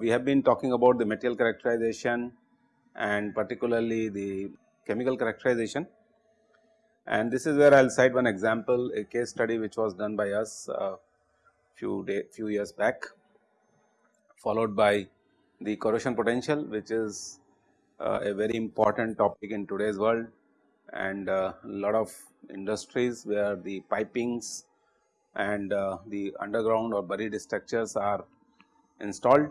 we have been talking about the material characterization and particularly the chemical characterization. And this is where I will cite one example a case study which was done by us uh, few day few years back followed by the corrosion potential which is uh, a very important topic in today's world. And a uh, lot of industries where the pipings and uh, the underground or buried structures are installed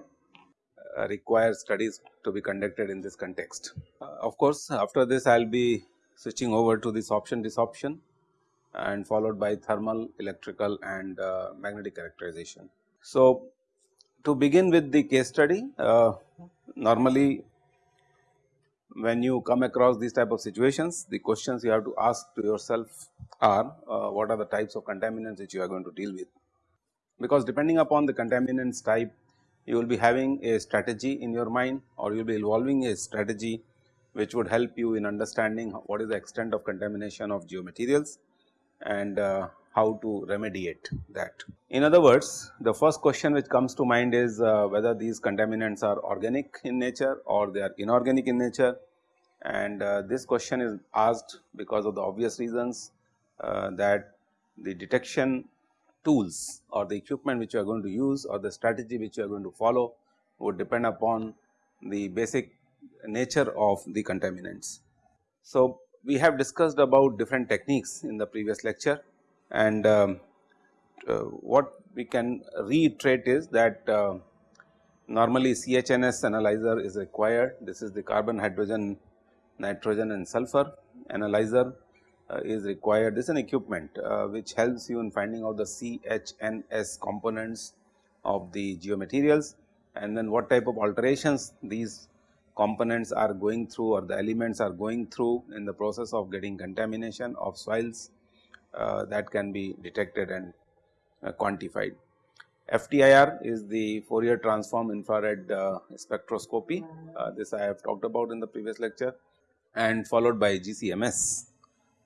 require studies to be conducted in this context. Uh, of course, after this I will be switching over to this option desorption and followed by thermal, electrical and uh, magnetic characterization. So, to begin with the case study uh, normally when you come across these type of situations the questions you have to ask to yourself are uh, what are the types of contaminants which you are going to deal with. Because depending upon the contaminants type you will be having a strategy in your mind or you will be evolving a strategy which would help you in understanding what is the extent of contamination of geomaterials and uh, how to remediate that. In other words, the first question which comes to mind is uh, whether these contaminants are organic in nature or they are inorganic in nature and uh, this question is asked because of the obvious reasons uh, that the detection tools or the equipment which you are going to use or the strategy which you are going to follow would depend upon the basic nature of the contaminants. So, we have discussed about different techniques in the previous lecture and um, uh, what we can reiterate is that uh, normally CHNS analyzer is required. This is the carbon, hydrogen, nitrogen and sulfur analyzer uh, is required. This is an equipment uh, which helps you in finding out the CHNS components of the geomaterials and then what type of alterations these components are going through or the elements are going through in the process of getting contamination of soils uh, that can be detected and uh, quantified. FTIR is the Fourier transform infrared uh, spectroscopy, uh, this I have talked about in the previous lecture and followed by GCMS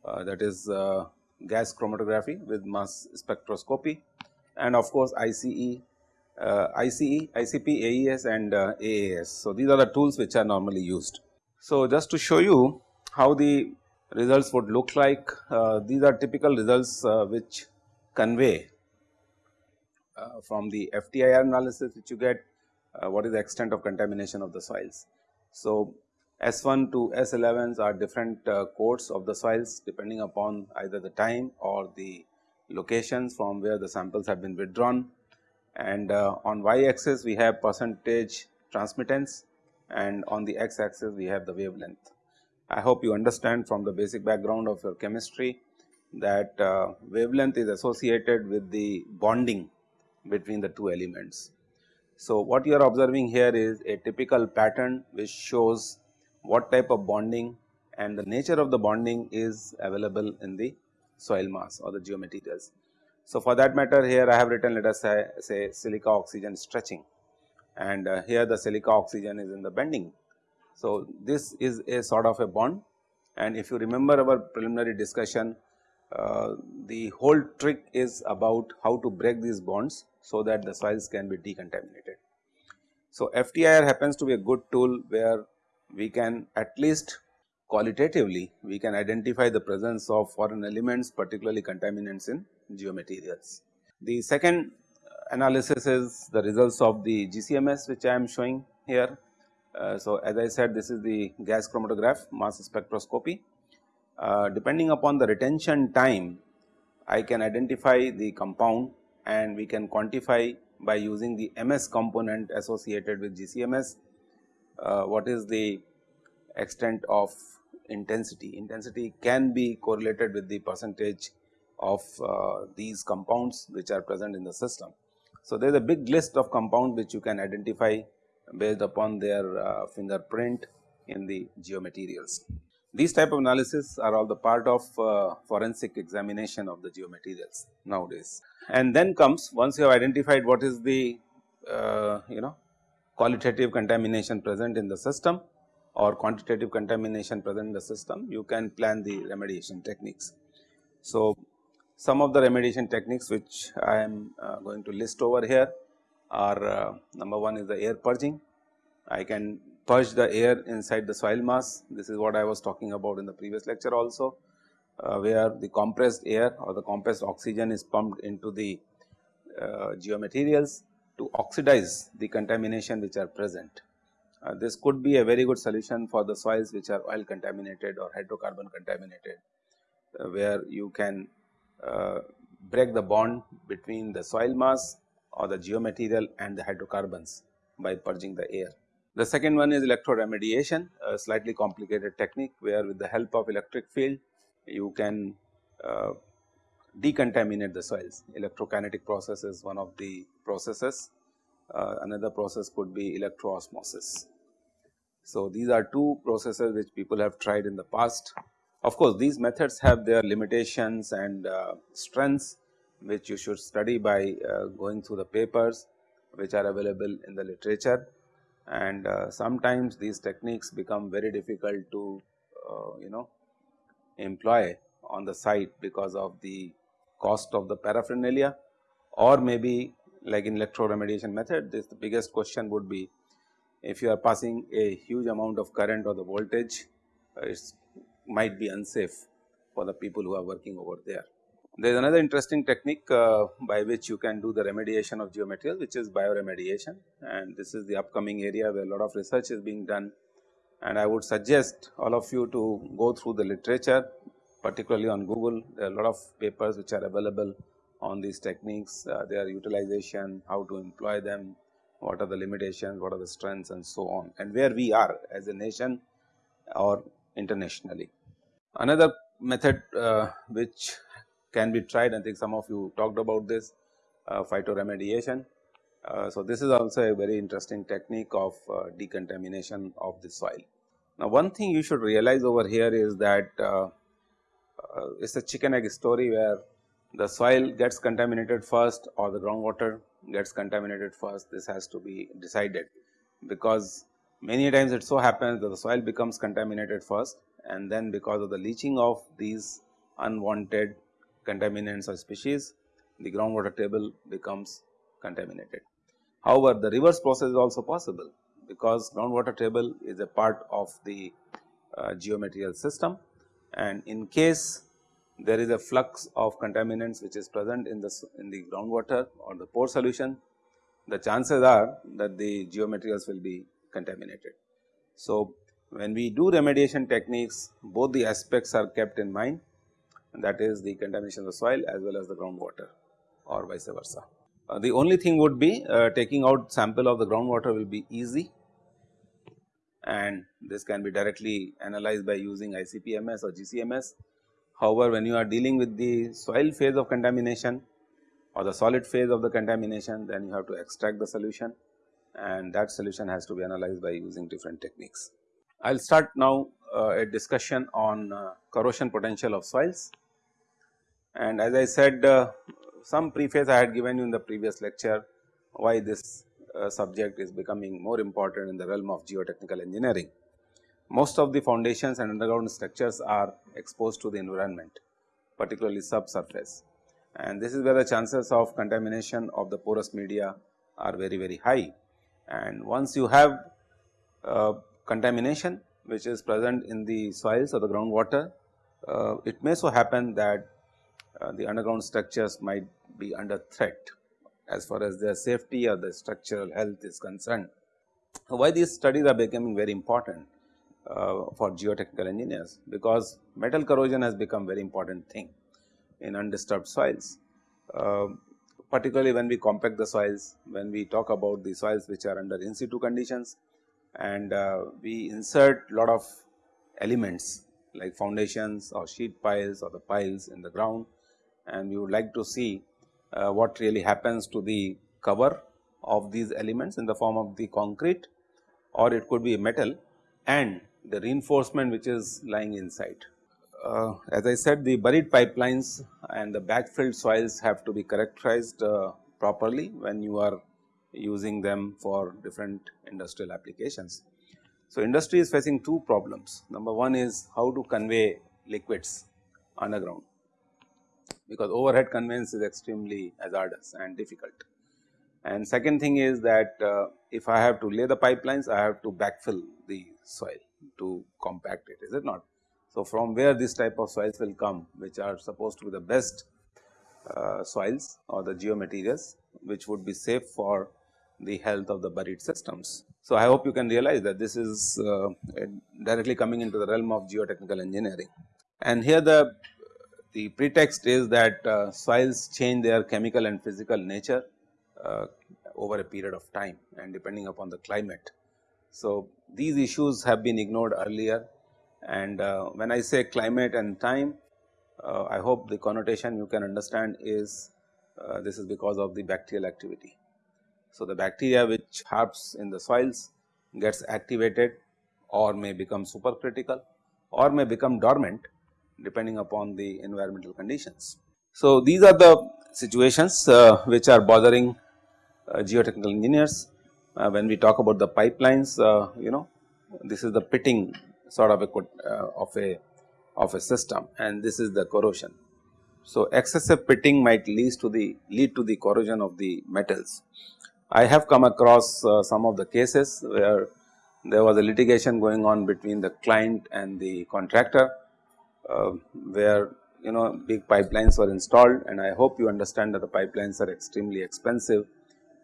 that is uh, gas chromatography with mass spectroscopy and of course ICE, uh, ICE, ICP, AES and uh, AAS. So, these are the tools which are normally used. So, just to show you how the results would look like, uh, these are typical results uh, which convey from the FTIR analysis which you get what is the extent of contamination of the soils. So, S1 to S11s are different uh, codes of the soils depending upon either the time or the locations from where the samples have been withdrawn and uh, on y axis we have percentage transmittance and on the x axis we have the wavelength. I hope you understand from the basic background of your chemistry that uh, wavelength is associated with the bonding between the two elements. So, what you are observing here is a typical pattern which shows what type of bonding and the nature of the bonding is available in the soil mass or the geomaterials. So, for that matter here I have written let us say, say silica oxygen stretching and uh, here the silica oxygen is in the bending. So, this is a sort of a bond and if you remember our preliminary discussion uh, the whole trick is about how to break these bonds so that the soils can be decontaminated. So, FTIR happens to be a good tool where we can at least qualitatively we can identify the presence of foreign elements particularly contaminants in geomaterials. The second analysis is the results of the GCMS which I am showing here. Uh, so, as I said this is the gas chromatograph mass spectroscopy. Uh, depending upon the retention time I can identify the compound and we can quantify by using the MS component associated with GCMS what is the extent of intensity. Intensity can be correlated with the percentage of uh, these compounds which are present in the system. So, there is a big list of compounds which you can identify based upon their uh, fingerprint in the geomaterials. These type of analysis are all the part of uh, forensic examination of the geomaterials nowadays. And then comes once you have identified what is the uh, you know qualitative contamination present in the system or quantitative contamination present in the system, you can plan the remediation techniques. So, some of the remediation techniques which I am uh, going to list over here are uh, number one is the air purging. I can purge the air inside the soil mass. This is what I was talking about in the previous lecture also, uh, where the compressed air or the compressed oxygen is pumped into the uh, geomaterials to oxidize the contamination which are present. Uh, this could be a very good solution for the soils which are oil contaminated or hydrocarbon contaminated, uh, where you can uh, break the bond between the soil mass or the geomaterial and the hydrocarbons by purging the air. The second one is electroremediation, a slightly complicated technique where with the help of electric field you can uh, decontaminate the soils. Electrokinetic process is one of the processes. Uh, another process could be electroosmosis. So, these are two processes which people have tried in the past. Of course, these methods have their limitations and uh, strengths which you should study by uh, going through the papers which are available in the literature and uh, sometimes these techniques become very difficult to uh, you know employ on the site because of the cost of the paraphernalia or maybe like in electro remediation method this the biggest question would be if you are passing a huge amount of current or the voltage uh, it might be unsafe for the people who are working over there. There is another interesting technique uh, by which you can do the remediation of geomaterial which is bioremediation and this is the upcoming area where a lot of research is being done and I would suggest all of you to go through the literature particularly on Google there are a lot of papers which are available on these techniques, uh, their utilization, how to employ them, what are the limitations, what are the strengths and so on and where we are as a nation or internationally. Another method uh, which can be tried I think some of you talked about this uh, phytoremediation. Uh, so, this is also a very interesting technique of uh, decontamination of the soil. Now, one thing you should realize over here is that uh, it is a chicken egg story where the soil gets contaminated first or the groundwater gets contaminated first this has to be decided because many times it so happens that the soil becomes contaminated first and then because of the leaching of these unwanted contaminants or species, the groundwater table becomes contaminated. However, the reverse process is also possible because groundwater table is a part of the uh, geomaterial system and in case there is a flux of contaminants which is present in the in the groundwater or the pore solution, the chances are that the geomaterials will be contaminated. So, when we do remediation techniques both the aspects are kept in mind that is the contamination of the soil as well as the groundwater or vice versa. Uh, the only thing would be uh, taking out sample of the groundwater will be easy and this can be directly analyzed by using ICP-MS or GC-MS. However, when you are dealing with the soil phase of contamination or the solid phase of the contamination then you have to extract the solution and that solution has to be analyzed by using different techniques. I will start now uh, a discussion on uh, corrosion potential of soils. And as I said uh, some preface I had given you in the previous lecture why this uh, subject is becoming more important in the realm of geotechnical engineering. Most of the foundations and underground structures are exposed to the environment particularly subsurface and this is where the chances of contamination of the porous media are very very high. And once you have uh, contamination which is present in the soils or the groundwater, uh, it may so happen that uh, the underground structures might be under threat as far as their safety or the structural health is concerned. Why these studies are becoming very important uh, for geotechnical engineers because metal corrosion has become very important thing in undisturbed soils. Uh, particularly when we compact the soils, when we talk about the soils which are under in situ conditions and uh, we insert lot of elements like foundations or sheet piles or the piles in the ground and we would like to see what really happens to the cover of these elements in the form of the concrete or it could be metal and the reinforcement which is lying inside. Uh, as I said the buried pipelines and the backfilled soils have to be characterized uh, properly when you are using them for different industrial applications. So, industry is facing two problems. Number one is how to convey liquids underground because overhead conveyance is extremely hazardous and difficult. And second thing is that uh, if I have to lay the pipelines, I have to backfill the soil to compact it, is it not? So, from where this type of soils will come, which are supposed to be the best uh, soils or the geomaterials, which would be safe for the health of the buried systems. So, I hope you can realize that this is uh, directly coming into the realm of geotechnical engineering. And here the, the pretext is that uh, soils change their chemical and physical nature uh, over a period of time and depending upon the climate. So, these issues have been ignored earlier and uh, when I say climate and time, uh, I hope the connotation you can understand is uh, this is because of the bacterial activity. So, the bacteria which harps in the soils gets activated or may become supercritical or may become dormant depending upon the environmental conditions. So, these are the situations uh, which are bothering uh, geotechnical engineers uh, when we talk about the pipelines uh, you know this is the pitting sort of a uh, of a of a system and this is the corrosion. So, excessive pitting might lead to the lead to the corrosion of the metals. I have come across uh, some of the cases where there was a litigation going on between the client and the contractor where you know big pipelines were installed and I hope you understand that the pipelines are extremely expensive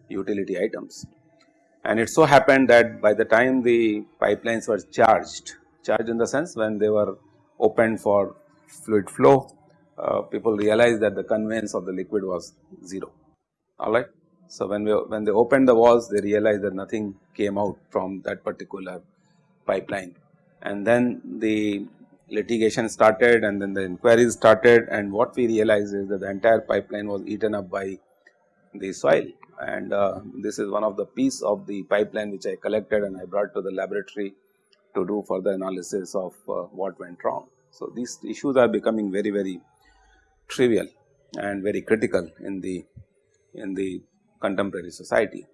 utility items. And it so happened that by the time the pipelines were charged, charged in the sense when they were opened for fluid flow, uh, people realized that the conveyance of the liquid was 0, alright. So, when we when they opened the walls they realized that nothing came out from that particular pipeline and then the litigation started and then the inquiries started and what we realized is that the entire pipeline was eaten up by the soil and uh, this is one of the piece of the pipeline which I collected and I brought to the laboratory to do further analysis of uh, what went wrong. So, these issues are becoming very very trivial and very critical in the in the contemporary society.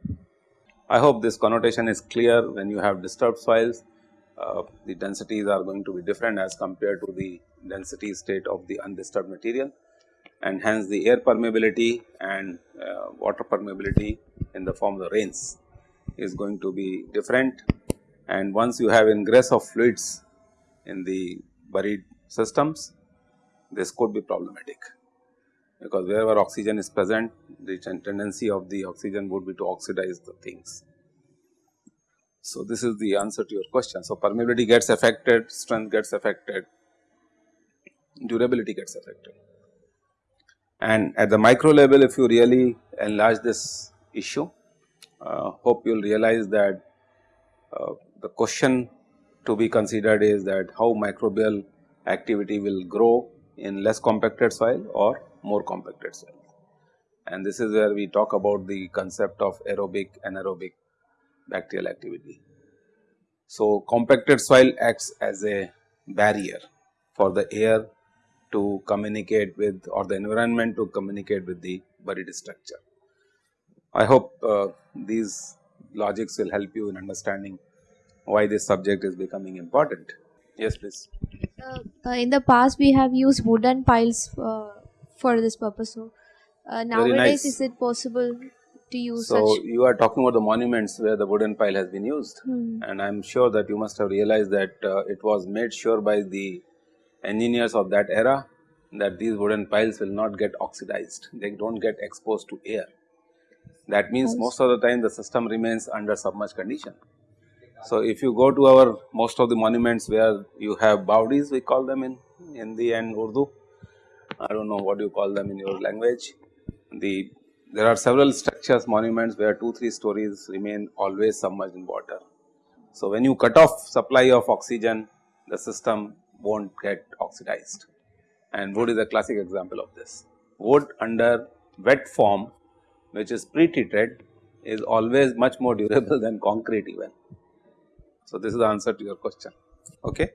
I hope this connotation is clear when you have disturbed soils uh, the densities are going to be different as compared to the density state of the undisturbed material. And hence the air permeability and uh, water permeability in the form of the rains is going to be different. And once you have ingress of fluids in the buried systems this could be problematic. Because wherever oxygen is present the tendency of the oxygen would be to oxidize the things. So, this is the answer to your question. So, permeability gets affected, strength gets affected, durability gets affected. And at the micro level if you really enlarge this issue, uh, hope you will realize that uh, the question to be considered is that how microbial activity will grow in less compacted soil or more compacted soil. And this is where we talk about the concept of aerobic anaerobic bacterial activity. So, compacted soil acts as a barrier for the air to communicate with or the environment to communicate with the buried structure. I hope uh, these logics will help you in understanding why this subject is becoming important. Yes, please. Uh, in the past, we have used wooden piles uh, for this purpose. So, uh, nowadays, nice. is it possible to use so you are talking about the monuments where the wooden pile has been used hmm. and I am sure that you must have realized that uh, it was made sure by the engineers of that era that these wooden piles will not get oxidized, they do not get exposed to air. That means most of the time the system remains under submerged condition. So, if you go to our most of the monuments where you have bawdis we call them in Hindi and Urdu, I do not know what you call them in your language. The there are several structures monuments where 2 3 stories remain always submerged in water. So, when you cut off supply of oxygen the system will not get oxidized and wood is a classic example of this. Wood under wet form which is pre-treated is always much more durable than concrete even. So, this is the answer to your question. Okay.